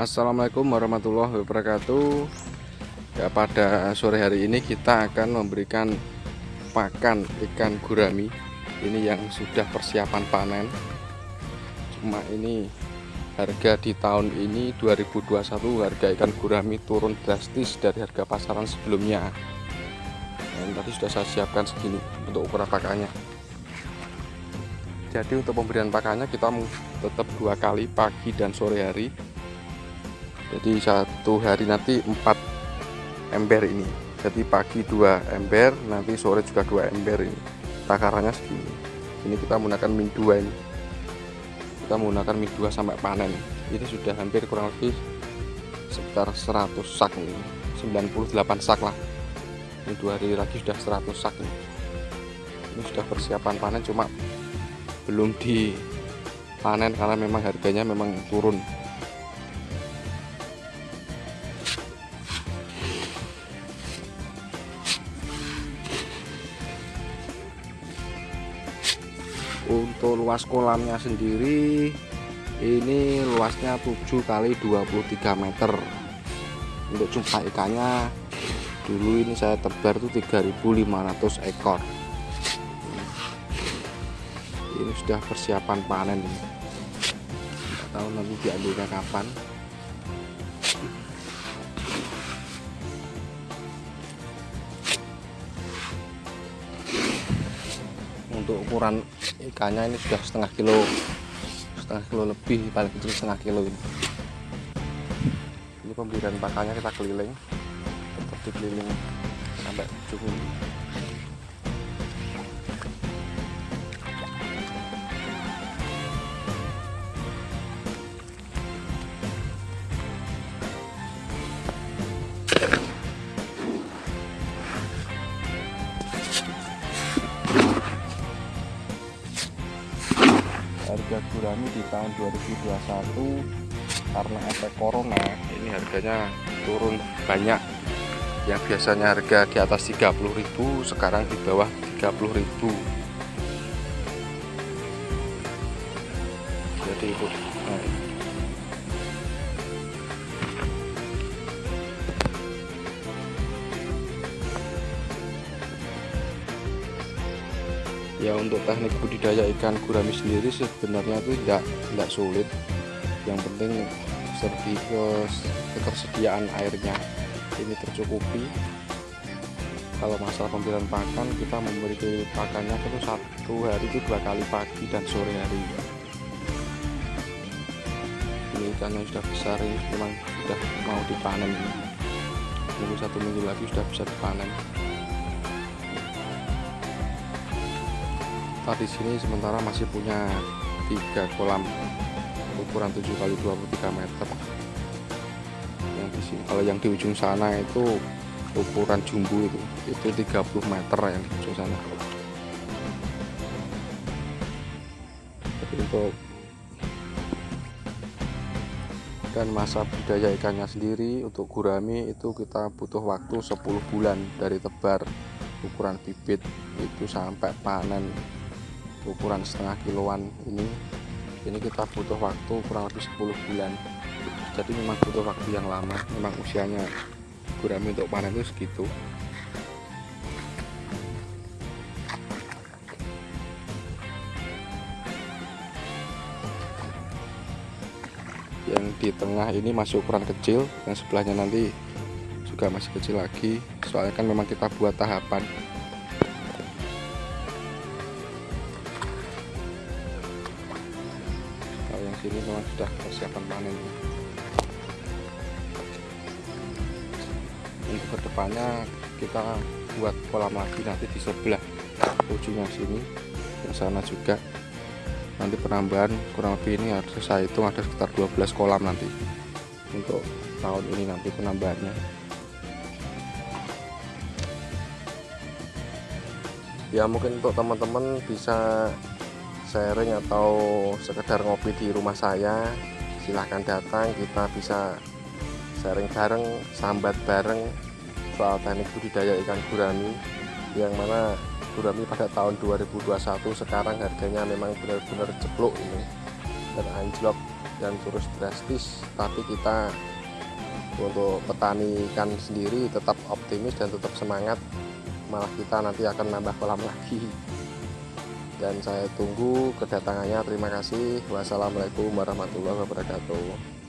Assalamualaikum warahmatullahi wabarakatuh. Ya, pada sore hari ini kita akan memberikan pakan ikan gurami. Ini yang sudah persiapan panen. Cuma ini harga di tahun ini 2021 harga ikan gurami turun drastis dari harga pasaran sebelumnya. Dan tadi sudah saya siapkan segini untuk ukuran pakannya. Jadi untuk pemberian pakannya kita tetap dua kali pagi dan sore hari jadi satu hari nanti empat ember ini. Jadi pagi dua ember nanti sore juga dua ember ini. Takarannya segini. Ini kita menggunakan min 2 ini. Kita menggunakan min 2 sampai panen. Ini sudah hampir kurang lebih sekitar 100 sak ini. 98 sak lah. Ini dua hari lagi sudah 100 sak ini. Ini sudah persiapan panen cuma belum dipanen karena memang harganya memang turun untuk luas kolamnya sendiri ini luasnya 7 kali 23 meter. Untuk jumlah ikannya dulu ini saya tebar tuh 3500 ekor. Ini sudah persiapan panen. Ini tahu nanti diambilnya kapan untuk ukuran ikannya ini sudah setengah kilo setengah kilo lebih paling kecil setengah kilo ini. Ini pemberian pakannya kita keliling tetap dikeliling sampai ujung harga gurami di tahun 2021 karena efek corona. Ini harganya turun banyak. Yang biasanya harga di atas 30.000 sekarang di bawah 30.000 jadi itu ya untuk teknik budidaya ikan gurami sendiri sebenarnya itu tidak tidak sulit. Yang penting ketersediaan airnya. Ini tercukupi. Kalau masalah pemberian pakan kita memberi pakannya itu satu hari itu dua kali pagi dan sore hari. Ini ikan yang sudah besar ini memang sudah mau dipanen. Minggu satu minggu lagi sudah bisa dipanen kita di sini sementara masih punya tiga kolam ukuran 7 kali 23 meter. Yang di sini kalau yang di ujung sana itu ukuran jumbo itu itu 30 meter yang di ujung sana. Tapi untuk dan masa budaya ikannya sendiri untuk gurami itu kita butuh waktu 10 bulan dari tebar ukuran bibit itu sampai panen ukuran setengah kiloan ini ini kita butuh waktu kurang lebih 10 bulan. Jadi memang butuh waktu yang lama memang usianya gurami untuk panen itu segitu. Yang di tengah ini masih ukuran kecil yang sebelahnya nanti juga masih kecil lagi. Soalnya kan memang kita buat tahapan sini memang sudah persiapan panen. Untuk ke depannya kita buat kolam lagi nanti di sebelah ujungnya sini yang sana juga. Nanti penambahan kurang lebih ini harus saya hitung ada sekitar 12 kolam nanti untuk tahun ini nanti penambahannya. Ya mungkin untuk teman-teman bisa sharing atau sekedar ngopi di rumah saya silahkan datang kita bisa sharing bareng sambat bareng soal teknik budidaya ikan gurami yang mana gurami pada tahun 2021 sekarang harganya memang benar-benar ceplok ini beranjlok dan terus drastis tapi kita untuk petani ikan sendiri tetap optimis dan tetap semangat malah kita nanti akan nambah kolam lagi dan saya tunggu kedatangannya. Terima kasih. Wassalamualaikum warahmatullahi wabarakatuh